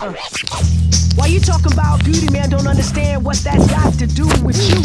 Uh. Why you talking about beauty, man? Don't understand what that got to do with you,